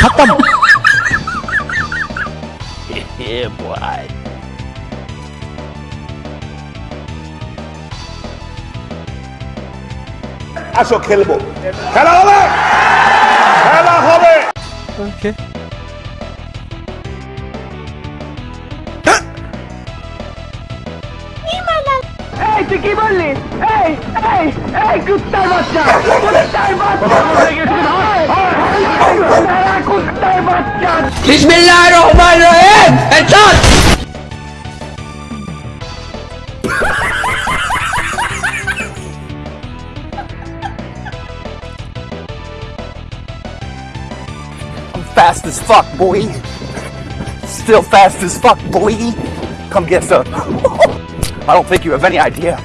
खत्म yeah, boy. আসো খেলবো খেলা হবে খেলা হবে ओके এই তুই কি বললি এই এই এই কুত্তার বাচ্চা কুত্তার বাচ্চা কুত্তার Bismillahirrahmanirrahim! Headshot! I'm fast as fuck, boy! Still fast as fuck, boy! Come get some. I don't think you have any idea.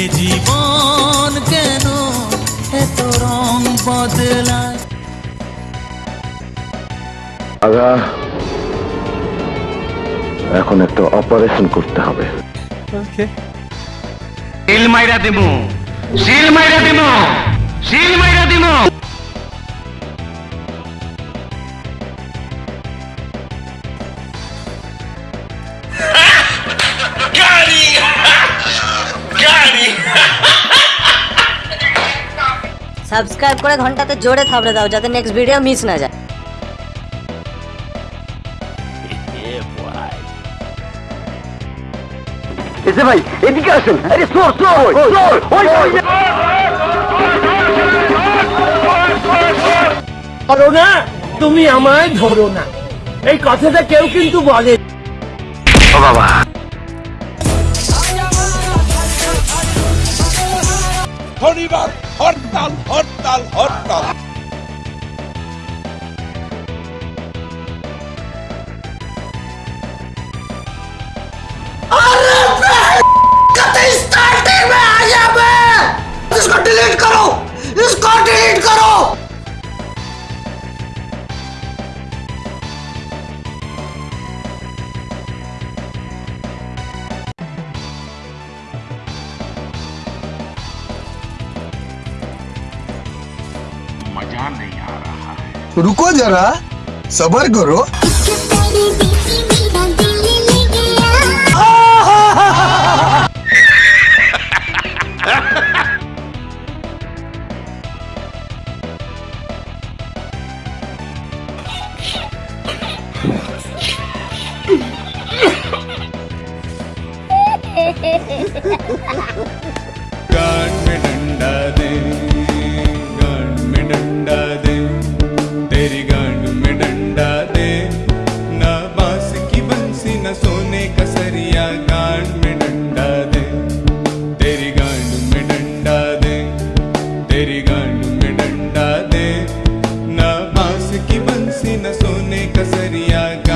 এ জীবন কেন এত রং বদলায়? আগা এখন একটা অপারেশন করতে হবে। ओके সিল মাইরা দিমু সিল মাইরা দিমু সিল মাইরা দিমু। সাবস্ক্রাইব করে ঘন্টাতে জোরে থাবড়ে দাও যাতে নেক্সট ভিডিও মিস না যায়। এসে ভাই এদিকে আসুন। আরে সর সর সর ওই ওই ধরো না তুমি আমায় ধরো না। এই কথাটা কেউ কিন্তু বলে শনিবার হরতাল হরতাল হরতাল। ध्यान नहीं आ रहा है रुको जरा सबर करो Gun. तेरी गांड में डंडा दे। ना बाँस की बंसी, न सोने का सरिया। गान में डंडा दे। तेरी गांड में डंडा दे। तेरी गांड में डंडा दे। ना बाँस की बंसी, न सोने का सरिया।